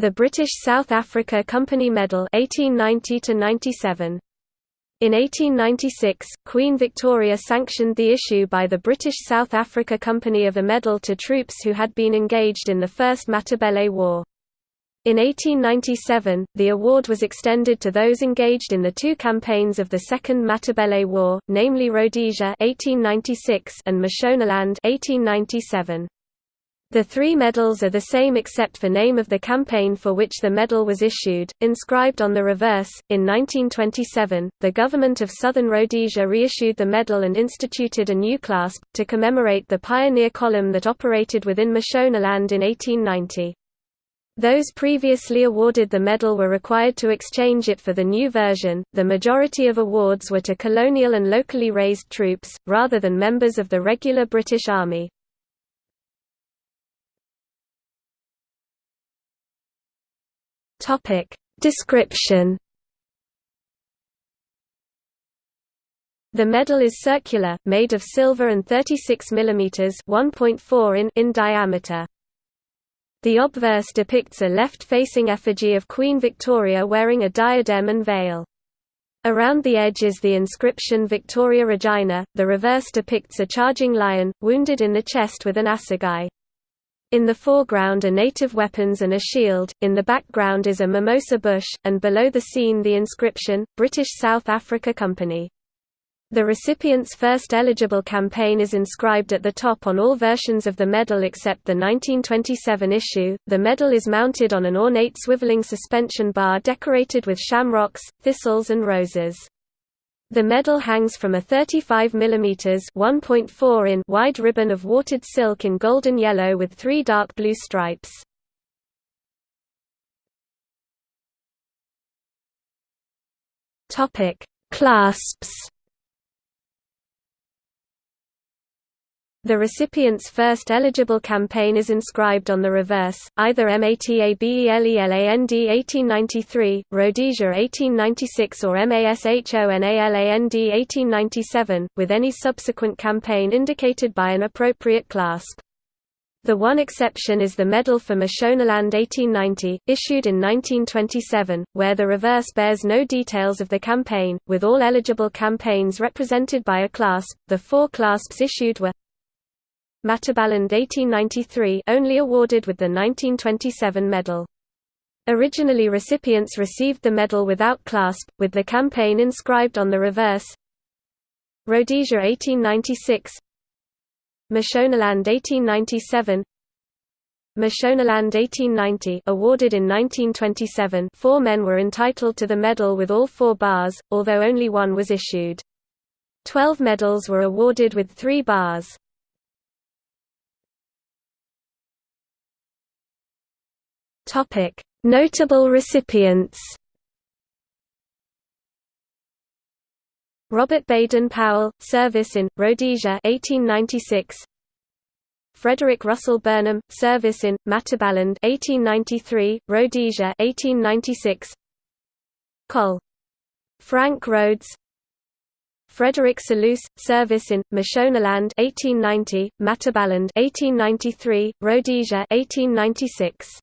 The British South Africa Company Medal 1890 97. In 1896, Queen Victoria sanctioned the issue by the British South Africa Company of a medal to troops who had been engaged in the First Matabele War. In 1897, the award was extended to those engaged in the two campaigns of the Second Matabele War, namely Rhodesia (1896) and Mashonaland (1897). The three medals are the same except for name of the campaign for which the medal was issued, inscribed on the reverse. In 1927, the government of Southern Rhodesia reissued the medal and instituted a new clasp, to commemorate the pioneer column that operated within Mashonaland in 1890. Those previously awarded the medal were required to exchange it for the new version. The majority of awards were to colonial and locally raised troops, rather than members of the regular British Army. Topic description. The medal is circular, made of silver and 36 mm (1.4 in) in diameter. The obverse depicts a left-facing effigy of Queen Victoria wearing a diadem and veil. Around the edge is the inscription Victoria Regina, the reverse depicts a charging lion, wounded in the chest with an assegai. In the foreground are native weapons and a shield, in the background is a mimosa bush, and below the scene the inscription, British South Africa Company. The recipient's first eligible campaign is inscribed at the top on all versions of the medal except the 1927 issue. The medal is mounted on an ornate swiveling suspension bar decorated with shamrocks, thistles, and roses. The medal hangs from a 35 mm (1.4 in) wide ribbon of watered silk in golden yellow with three dark blue stripes. Clasps. The recipient's first eligible campaign is inscribed on the reverse, either MATABELELAND 1893, Rhodesia 1896 or MASHONALAND 1897, with any subsequent campaign indicated by an appropriate clasp. The one exception is the Medal for Mashonaland 1890, issued in 1927, where the reverse bears no details of the campaign, with all eligible campaigns represented by a clasp. The four clasps issued were Matabeleland 1893 only awarded with the 1927 medal. Originally recipients received the medal without clasp, with the campaign inscribed on the reverse Rhodesia 1896 Mashonaland 1897 Mashonaland 1890 awarded in 1927 four men were entitled to the medal with all four bars, although only one was issued. Twelve medals were awarded with three bars. Notable recipients. Robert Baden Powell, service in Rhodesia 1896. Frederick Russell Burnham, service in Matabeleland 1893, Rhodesia 1896. Col. Frank Rhodes. Frederick Selous, service in Mashonaland 1890, Matabeleland 1893, Rhodesia 1896.